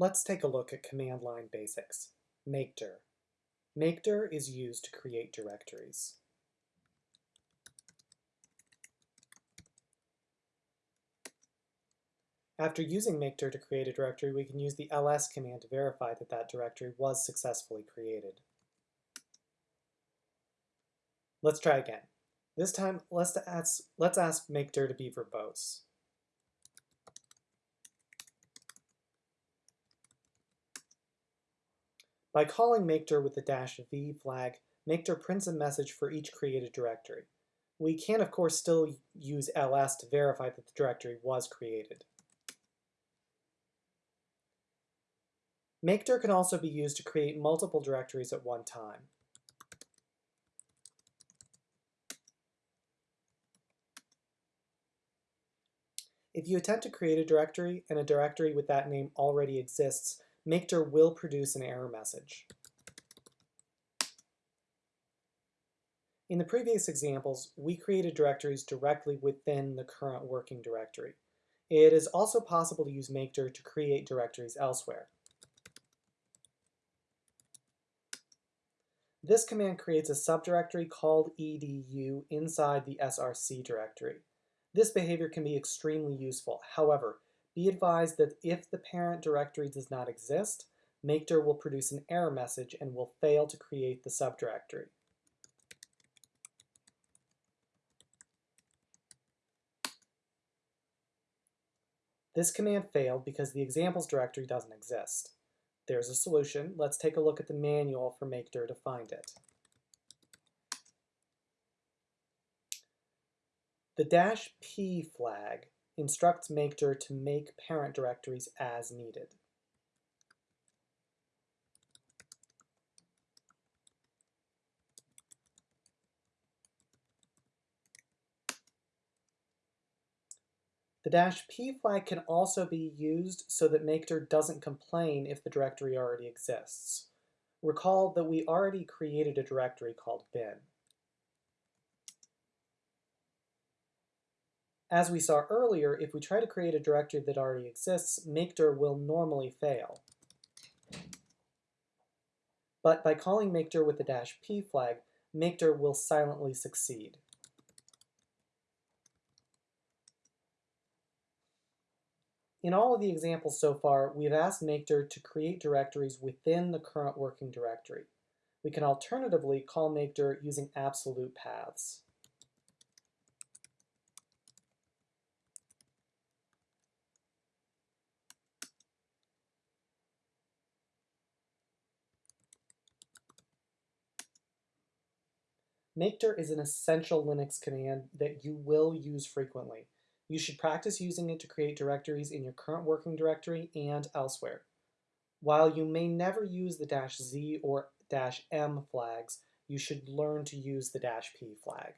Let's take a look at command line basics. mkdir. mkdir is used to create directories. After using mkdir to create a directory, we can use the ls command to verify that that directory was successfully created. Let's try again. This time, let's ask, let's ask mkdir to be verbose. By calling mkdir with the dash v flag, mkdir prints a message for each created directory. We can, of course, still use ls to verify that the directory was created. mkdir can also be used to create multiple directories at one time. If you attempt to create a directory and a directory with that name already exists, mkdir will produce an error message. In the previous examples, we created directories directly within the current working directory. It is also possible to use mkdir to create directories elsewhere. This command creates a subdirectory called edu inside the src directory. This behavior can be extremely useful. However, be advised that if the parent directory does not exist, mkdir will produce an error message and will fail to create the subdirectory. This command failed because the examples directory doesn't exist. There's a solution. Let's take a look at the manual for mkdir to find it. The dash p flag instructs mkdir to make parent directories as needed. The dash p flag can also be used so that mkdir doesn't complain if the directory already exists. Recall that we already created a directory called bin. As we saw earlier, if we try to create a directory that already exists, mkdir will normally fail. But by calling mkdir with the dash p flag, mkdir will silently succeed. In all of the examples so far, we've asked mkdir to create directories within the current working directory. We can alternatively call mkdir using absolute paths. Makedir is an essential Linux command that you will use frequently. You should practice using it to create directories in your current working directory and elsewhere. While you may never use the Z or M flags, you should learn to use the P flag.